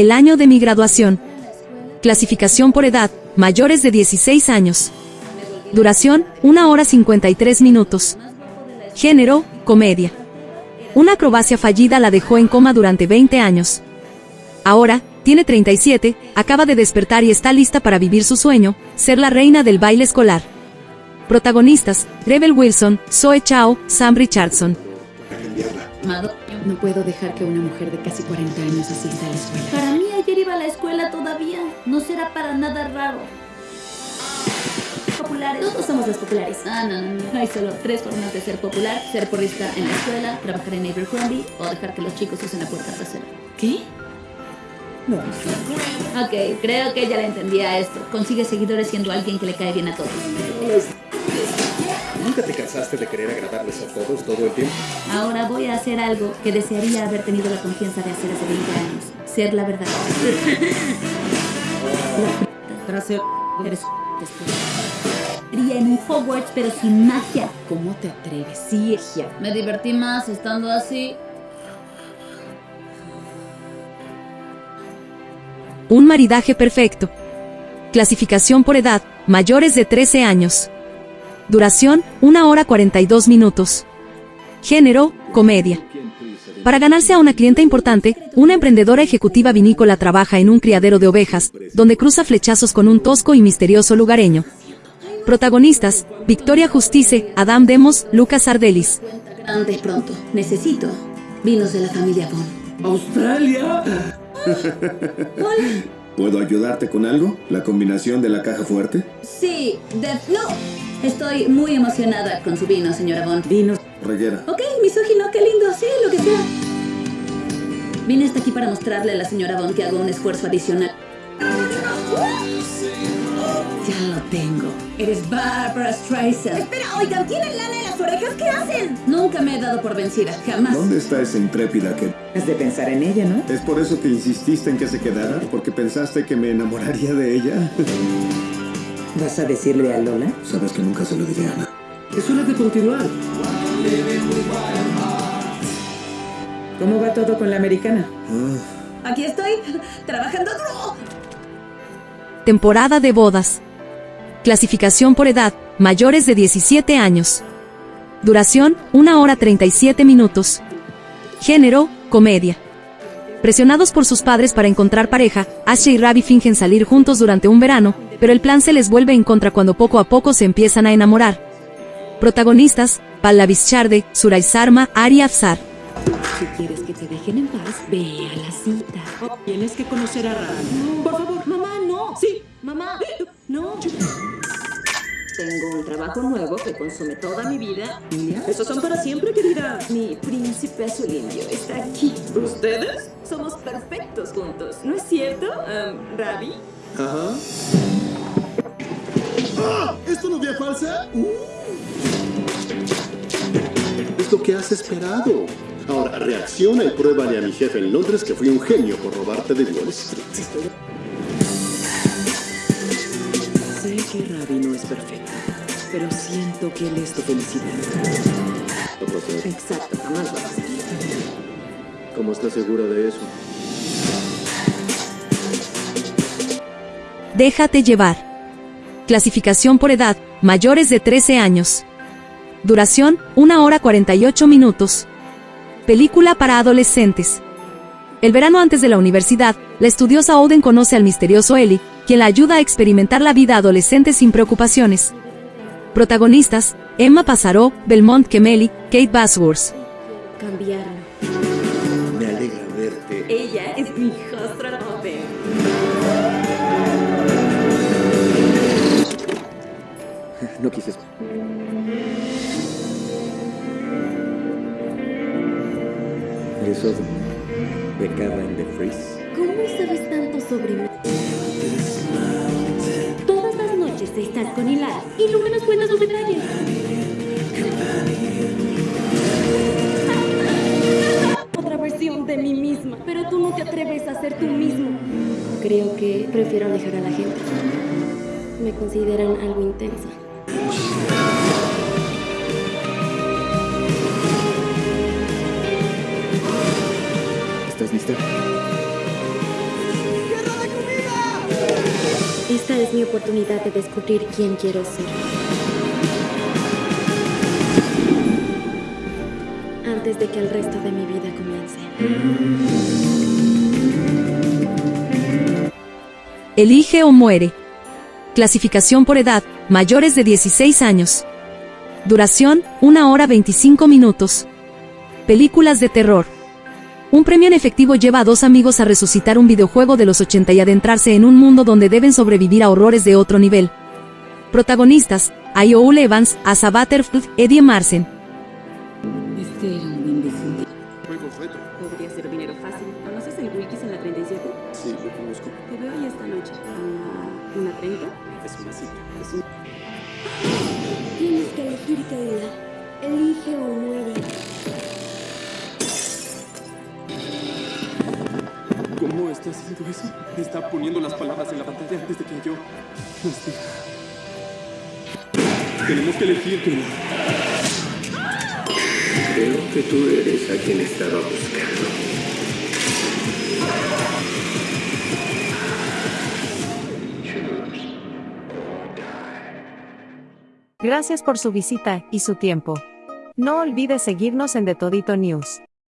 el año de mi graduación. Clasificación por edad, mayores de 16 años. Duración, 1 hora 53 minutos. Género, comedia. Una acrobacia fallida la dejó en coma durante 20 años. Ahora, tiene 37, acaba de despertar y está lista para vivir su sueño, ser la reina del baile escolar. Protagonistas, Rebel Wilson, Zoe Chao, Sam Richardson. No puedo dejar que una mujer de casi 40 años asista a la escuela. Para mí ayer iba a la escuela todavía. No será para nada raro. Populares. Todos somos los populares. Ah, no, no, no. Hay solo tres formas de ser popular. Ser porrista en la escuela, trabajar en Abercrombie o dejar que los chicos usen la puerta trasera. ¿Qué? No. Ok, creo que ya le entendía esto. Consigue seguidores siendo alguien que le cae bien a todos. ¿Nunca te cansaste de querer agradarles a todos todo el tiempo? Ahora voy a hacer algo que desearía haber tenido la confianza de hacer hace 20 años. Ser la verdad. Trasero. Eres en un Hogwarts pero sin magia. ¿Cómo te atreves? Sí, Egia. Me divertí más estando así. Un maridaje perfecto. Clasificación por edad, mayores de 13 años. Duración, 1 hora 42 minutos. Género, comedia. Para ganarse a una clienta importante, una emprendedora ejecutiva vinícola trabaja en un criadero de ovejas, donde cruza flechazos con un tosco y misterioso lugareño. Protagonistas, Victoria Justice, Adam Demos, Lucas Ardelis. Grande pronto. Necesito vinos de la familia Bond. ¿Australia? ¿Puedo ayudarte con algo? ¿La combinación de la caja fuerte? Sí, de... No. Estoy muy emocionada con su vino, señora Bond. Vinos. Reguera. Ok, misógino, qué lindo. Sí, lo que sea. Vine hasta aquí para mostrarle a la señora Bond que hago un esfuerzo adicional. Ya lo tengo. Eres Barbara Streisand. Espera, oigan, ¿tienen lana en las orejas? ¿Qué hacen? Nunca me he dado por vencida, jamás. ¿Dónde está esa intrépida que... Es de pensar en ella, ¿no? ¿Es por eso que insististe en que se quedara? ¿Porque pensaste que me enamoraría de ella? ¿Vas a decirle a Lola? Sabes que nunca se lo diré a Ana. Es hora de continuar. ¿Cómo va todo con la americana? Aquí estoy, trabajando duro. Temporada de bodas. Clasificación por edad, mayores de 17 años. Duración, 1 hora 37 minutos. Género, comedia. Presionados por sus padres para encontrar pareja, Ashley y Ravi fingen salir juntos durante un verano, pero el plan se les vuelve en contra cuando poco a poco se empiezan a enamorar. Protagonistas, Pallavi Charde, Surai Sarma, Ari Afsar. Si quieres que te dejen en paz, ve a la cita. Oh, tienes que conocer a Ran. Por favor, mamá, no. Sí, mamá. No. Tengo un trabajo nuevo que consume toda mi vida. Esos son para siempre, querida. Mi príncipe azul indio está aquí. ¿Ustedes? Somos perfectos juntos, ¿no es cierto, um, Ravi? Ajá. ¡Ah! ¿Esto no novia falsa? Uh. Es lo que has esperado. Ahora, reacciona y pruébale a mi jefe en Londres que fui un genio por robarte de Wall Street. Sé que Ravi no es perfecto, pero siento que él es tu felicidad. Exacto, jamás va a ser. ¿Cómo estás segura de eso? Déjate llevar. Clasificación por edad, mayores de 13 años. Duración, 1 hora 48 minutos. Película para adolescentes. El verano antes de la universidad, la estudiosa Oden conoce al misterioso Ellie, quien la ayuda a experimentar la vida adolescente sin preocupaciones. Protagonistas, Emma Pasaró, Belmont Kemeli, Kate Bosworth. Cambiaron. Me alegra verte. Ella es mi hijastra joven. No quise... Odo, becada en The Freeze. ¿Cómo sabes tanto sobre mí? Estás con Hilar y nunca nos cuentas los detalles. Otra versión de mí misma, pero tú no te atreves a ser tú mismo. Creo que prefiero alejar a la gente. Me consideran algo intensa. ¿Estás lista? Esta es mi oportunidad de descubrir quién quiero ser. Antes de que el resto de mi vida comience. Elige o muere. Clasificación por edad, mayores de 16 años. Duración, 1 hora 25 minutos. Películas de terror. Un premio en efectivo lleva a dos amigos a resucitar un videojuego de los 80 y adentrarse en un mundo donde deben sobrevivir a horrores de otro nivel. Protagonistas, Ioul Evans, Asa Butterfield, Eddie Marsen. Este era un imbécil. Juego. Podría ser dinero fácil. ¿Conoces el Wikis en la 37? Sí, lo conozco. Te veo ahí esta noche. ¿A una 30? Es una cita. Es un... Tienes que elegir, Kayla. Elige o muere. ¿Cómo está haciendo eso? Está poniendo las palabras en la pantalla antes de que yo las diga. Tenemos que elegir, Kayla. Creo que tú eres a quien estaba buscando. Gracias por su visita y su tiempo. No olvide seguirnos en The Todito News.